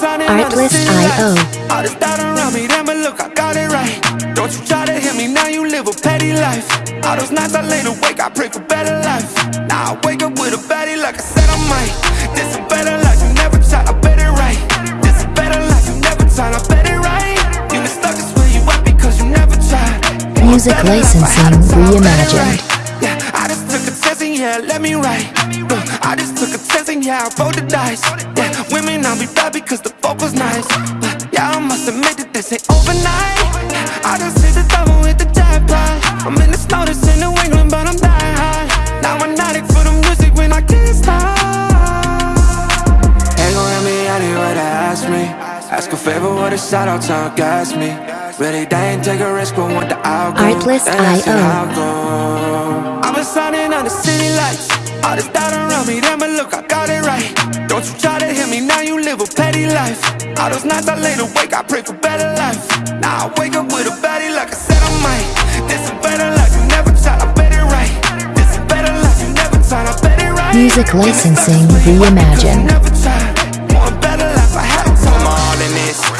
Artlist.io. All this doubt around me, but look, I got it right. Don't you try to hit me, now you live a petty life. All those nights I lay awake, I pray for better life. Now I wake up with a baddie like I said I might. This is better life, you never tried, I bet it right. This is better life, you never tried, I bet it right. You been stuck is where you at because you never tried. Music life, licensing to try, I bet it reimagined. right. Yeah, I just took a test and yeah, let me write. I just took a test and yeah, I rolled the dice. Yeah, women on me bad because the fuck was nice. But yeah, I must admit that this ain't overnight. I just hit the double with the jackpot. I'm in the snow, this in New England, but I'm dying high. Now I'm addict for the music when I can't stop. Ain't gon' let me anywhere to ask me. Ask a favor, what a shout out to gas me. Really, they ain't take a risk, but want the outcome. Artlist.io. And that's how I go. I've been signing on the city lights. All this doubt around me, then but look, I got it right. Don't you try to hit me, now you live a petty life. All those nights I lay awake, I pray for better life. Now I wake up with a baddie like I said I might. This is better life, you never tried, I bet it right. This is better life, you never tried, I bet it right. Music licensing reimagined.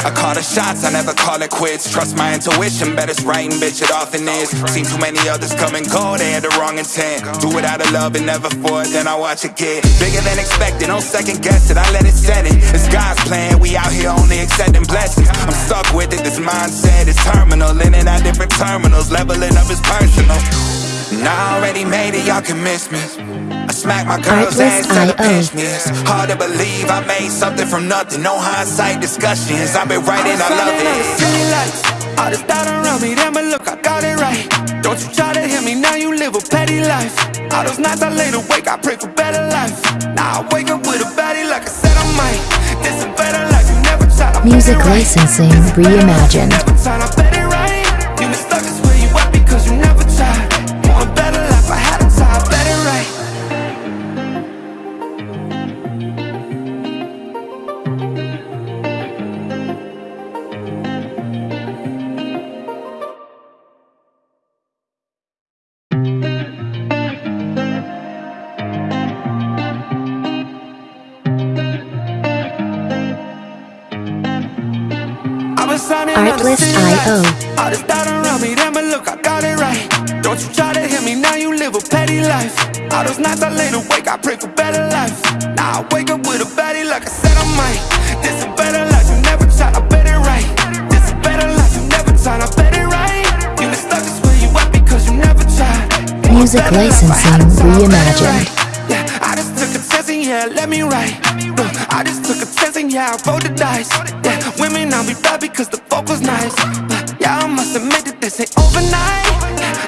I call the shots, I never call it quits. Trust my intuition, bet it's right and bitch, it often is. Seen too many others come and go, they had the wrong intent. Do it out of love and never for it, then I watch it get bigger than expected. No second guess it, I let it set it. It's God's plan, we out here only accepting blessings. I'm stuck with it, this mindset is terminal. In and out different terminals, leveling up is personal. And I already made it, y'all can miss me. I smack my girl's ass till the pinch me. It's hard to believe I made something from nothing. No hindsight discussions. I've been writing, I love it. City lights, all this doubt around me, then but look, I got it right. Don't you try to hit me, now you live a petty life. All those nights I lay awake, I pray for better life. Now I wake up with a baddie like I said I might. This is better life, you never tried. I Music licensing reimagined. Artlist.io. All this doubt around me, then but look, I got it right. Don't you try to hit me, now you live a petty life. All those nights I lay awake, I pray for better life. Now I wake up with a baddie like I said I might. This is better life, you never tried, I bet it right. This is better life, you never tried, I bet it right. You been stuck where you at because you never tried. Music better life, I had to licensing reimagined. Yeah, let me write. Look, I just took a test and yeah, I rolled the dice. Yeah, women on me bad because the fuck was nice. But yeah, I must admit that this ain't overnight.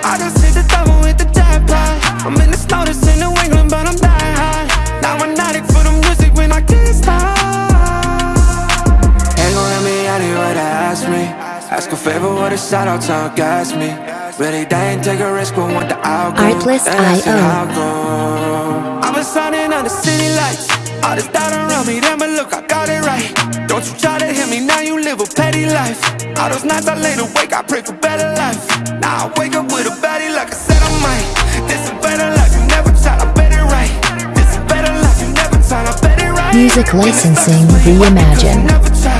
I just hit the double with the jackpot. I'm in the snow, this in New England, but I'm dying high. Now I'm addict for the music when I can't stop. Ain't gon' let me anywhere to ask me. Ask a favor, what a shout out to gas me. Really, they ain't take a risk, but want the outcome. Artlist.io. And that's how I been signing on the city lights. All this doubt around me, then but look, I got it right. Don't you try to hit me, now you live a petty life. All those nights I lay awake, I pray for better life. Now I wake up with a baddie like I said I might. This is better life, you never tried, I bet it right. This is better life, you never tried, I bet it right. Music licensing reimagined.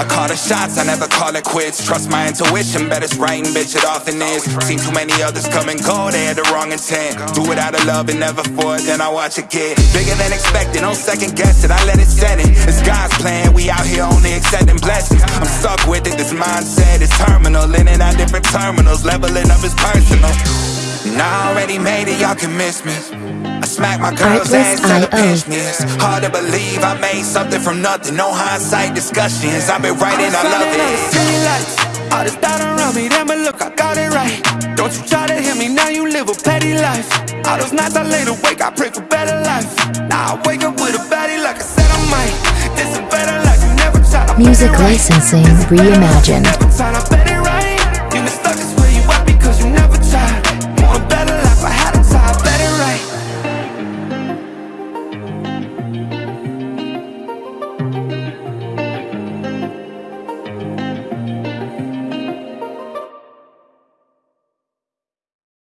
I call the shots, I never call it quits. Trust my intuition, bet it's right and bitch, it often is. Seen too many others come and go, they had the wrong intent. Do it out of love and never for it, then I watch it get bigger than expected. No second guess it, I let it set it. It's God's plan, we out here only accepting blessings. I'm stuck with it, this mindset is terminal. In and out different terminals, leveling up is personal. And I already made it, y'all can miss me. I smack my girl's ass till the Artlist.io. pinch me. Um, it's hard to believe I made something from nothing. No hindsight discussions. I've been writing, I love it. Lights, all this doubt around me, then but look, I got it right. Don't you try to hit me, now you live a petty life. All those nights I lay awake, I pray for better life. Now I wake up with a baddie like I said I might. This is better life, you never tried. I Music it right. licensing reimagined.